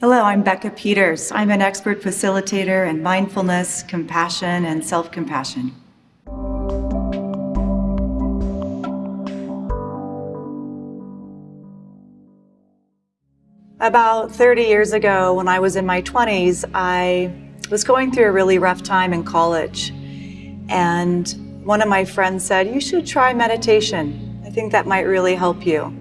Hello, I'm Becca Peters. I'm an expert facilitator in mindfulness, compassion, and self-compassion. About 30 years ago, when I was in my 20s, I was going through a really rough time in college. And one of my friends said, you should try meditation. I think that might really help you.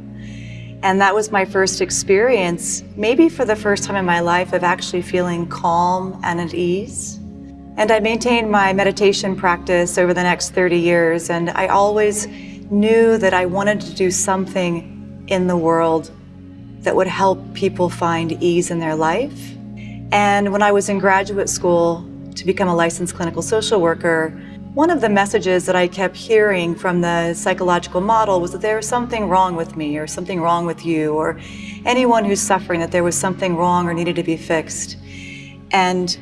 And that was my first experience, maybe for the first time in my life, of actually feeling calm and at ease. And I maintained my meditation practice over the next 30 years, and I always knew that I wanted to do something in the world that would help people find ease in their life. And when I was in graduate school to become a licensed clinical social worker, one of the messages that I kept hearing from the psychological model was that there was something wrong with me or something wrong with you or anyone who's suffering, that there was something wrong or needed to be fixed. And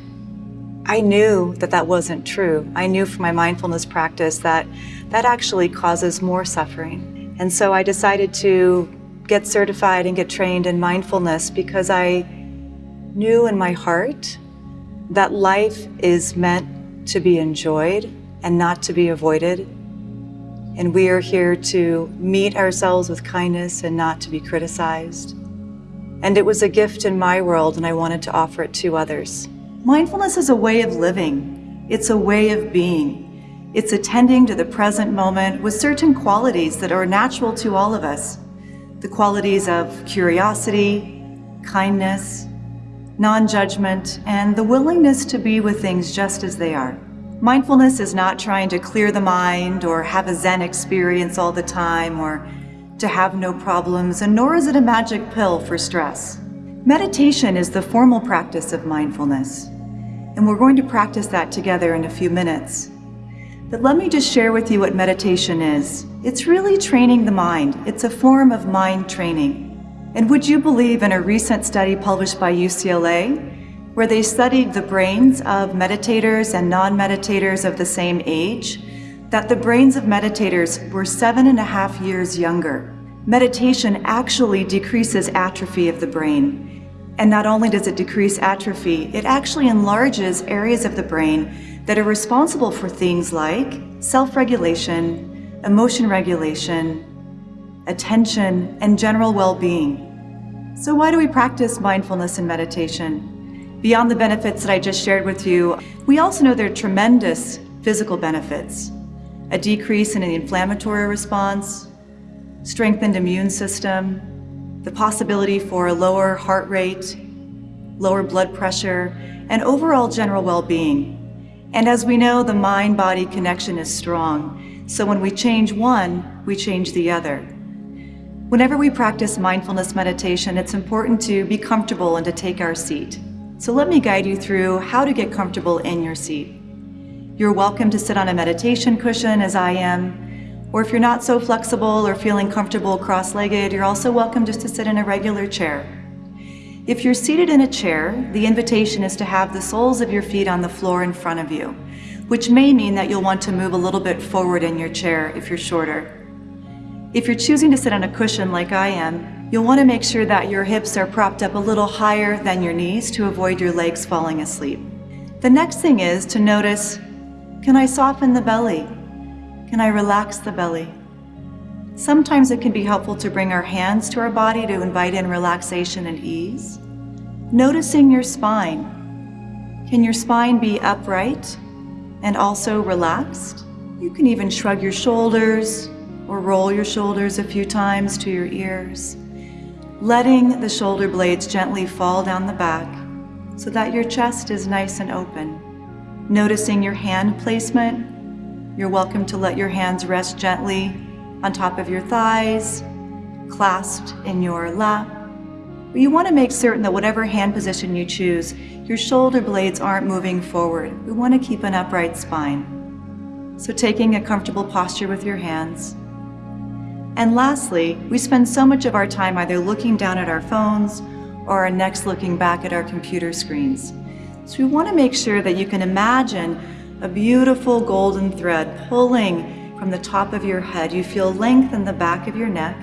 I knew that that wasn't true. I knew from my mindfulness practice that that actually causes more suffering. And so I decided to get certified and get trained in mindfulness because I knew in my heart that life is meant to be enjoyed and not to be avoided. And we are here to meet ourselves with kindness and not to be criticized. And it was a gift in my world and I wanted to offer it to others. Mindfulness is a way of living. It's a way of being. It's attending to the present moment with certain qualities that are natural to all of us. The qualities of curiosity, kindness, non-judgment, and the willingness to be with things just as they are. Mindfulness is not trying to clear the mind or have a Zen experience all the time or to have no problems, and nor is it a magic pill for stress. Meditation is the formal practice of mindfulness, and we're going to practice that together in a few minutes. But let me just share with you what meditation is. It's really training the mind. It's a form of mind training. And would you believe in a recent study published by UCLA where they studied the brains of meditators and non-meditators of the same age, that the brains of meditators were seven and a half years younger. Meditation actually decreases atrophy of the brain. And not only does it decrease atrophy, it actually enlarges areas of the brain that are responsible for things like self-regulation, emotion regulation, attention, and general well-being. So why do we practice mindfulness and meditation? Beyond the benefits that I just shared with you, we also know there are tremendous physical benefits. A decrease in the inflammatory response, strengthened immune system, the possibility for a lower heart rate, lower blood pressure, and overall general well-being. And as we know, the mind-body connection is strong. So when we change one, we change the other. Whenever we practice mindfulness meditation, it's important to be comfortable and to take our seat. So let me guide you through how to get comfortable in your seat. You're welcome to sit on a meditation cushion as I am, or if you're not so flexible or feeling comfortable cross-legged, you're also welcome just to sit in a regular chair. If you're seated in a chair, the invitation is to have the soles of your feet on the floor in front of you, which may mean that you'll want to move a little bit forward in your chair if you're shorter. If you're choosing to sit on a cushion like I am, You'll want to make sure that your hips are propped up a little higher than your knees to avoid your legs falling asleep. The next thing is to notice, can I soften the belly? Can I relax the belly? Sometimes it can be helpful to bring our hands to our body to invite in relaxation and ease. Noticing your spine. Can your spine be upright and also relaxed? You can even shrug your shoulders or roll your shoulders a few times to your ears letting the shoulder blades gently fall down the back so that your chest is nice and open. Noticing your hand placement, you're welcome to let your hands rest gently on top of your thighs, clasped in your lap. But you want to make certain that whatever hand position you choose, your shoulder blades aren't moving forward. We want to keep an upright spine. So taking a comfortable posture with your hands, and lastly, we spend so much of our time either looking down at our phones or our necks looking back at our computer screens. So we want to make sure that you can imagine a beautiful golden thread pulling from the top of your head. You feel length in the back of your neck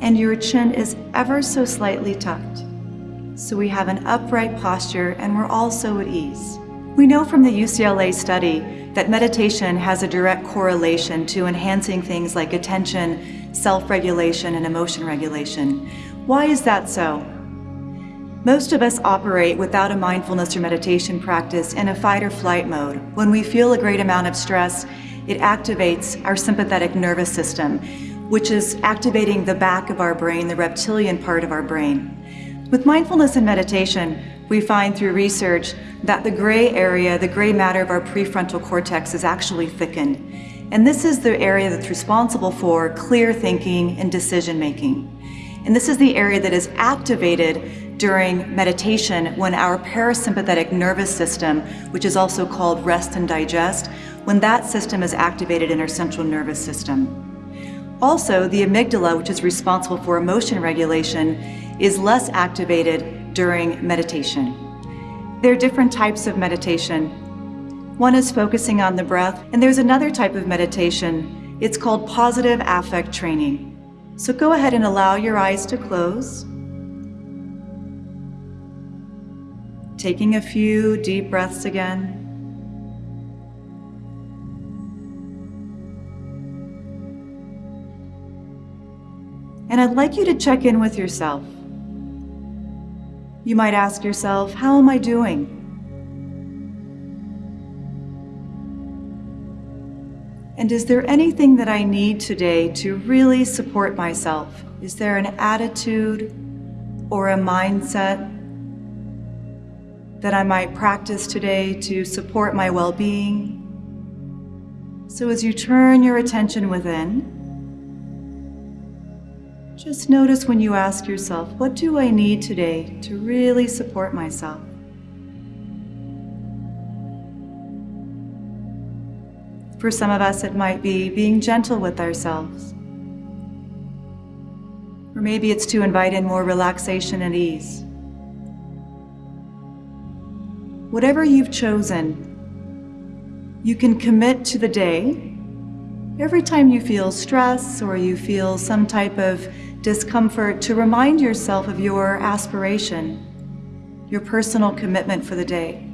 and your chin is ever so slightly tucked. so we have an upright posture and we're also at ease. We know from the UCLA study that meditation has a direct correlation to enhancing things like attention, self-regulation, and emotion regulation. Why is that so? Most of us operate without a mindfulness or meditation practice in a fight or flight mode. When we feel a great amount of stress, it activates our sympathetic nervous system, which is activating the back of our brain, the reptilian part of our brain. With mindfulness and meditation, we find through research that the gray area, the gray matter of our prefrontal cortex is actually thickened. And this is the area that's responsible for clear thinking and decision making. And this is the area that is activated during meditation when our parasympathetic nervous system, which is also called rest and digest, when that system is activated in our central nervous system. Also, the amygdala, which is responsible for emotion regulation, is less activated during meditation. There are different types of meditation. One is focusing on the breath, and there's another type of meditation. It's called positive affect training. So go ahead and allow your eyes to close. Taking a few deep breaths again. And I'd like you to check in with yourself. You might ask yourself, how am I doing? And is there anything that I need today to really support myself? Is there an attitude or a mindset that I might practice today to support my well-being? So as you turn your attention within, just notice when you ask yourself, what do I need today to really support myself? For some of us, it might be being gentle with ourselves. Or maybe it's to invite in more relaxation and ease. Whatever you've chosen, you can commit to the day. Every time you feel stress or you feel some type of discomfort to remind yourself of your aspiration, your personal commitment for the day.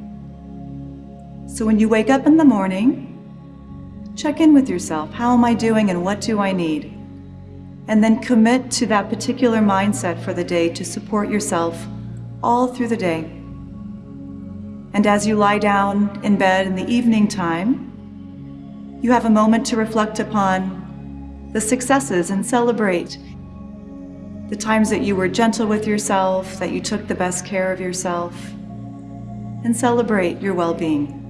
So when you wake up in the morning, check in with yourself. How am I doing and what do I need? And then commit to that particular mindset for the day to support yourself all through the day. And as you lie down in bed in the evening time, you have a moment to reflect upon the successes and celebrate the times that you were gentle with yourself, that you took the best care of yourself, and celebrate your well-being.